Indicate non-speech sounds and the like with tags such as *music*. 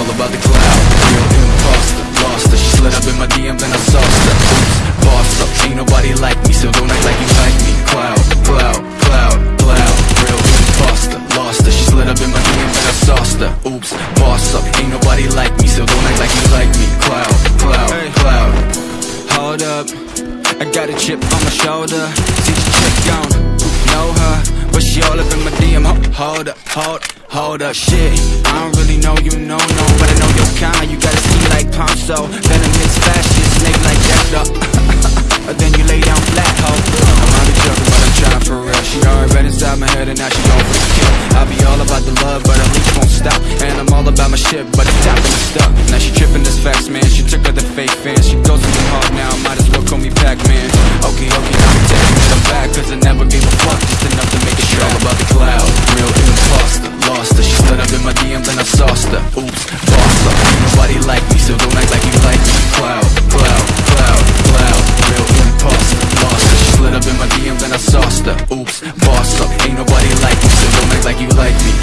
about the cloud. Real imposter, lost her She slid up in my DM, then I sauced her. Oops, boss up, ain't nobody like me So don't act like you like me. Cloud, cloud, cloud, cloud. Real imposter, lost her She slid up in my DM, then I sauced her. Oops, boss up, ain't nobody like me So don't act like you like me. Cloud, cloud, cloud. Hold up, I got a chip on my shoulder. See the chick gone, know her But she all up in my DM Hold up, hold, hold up. Shit, I don't really know so Venomous fascist, snake like Jack *laughs* up. then you lay down flat, ho I'm only joking, but I'm trying for real She already right inside my head and now she gon' for the kill I be all about the love, but her leash won't stop And I'm all about my shit, but it's time to stuck. Now she trippin' this fast. oops, boss up Nobody like me, so don't act like you like me. Cloud, cloud, cloud, cloud Real imposter, monster. She slid up in my DM, then I sauced her. Oops, boss up. Ain't nobody like me, so don't act like you like me.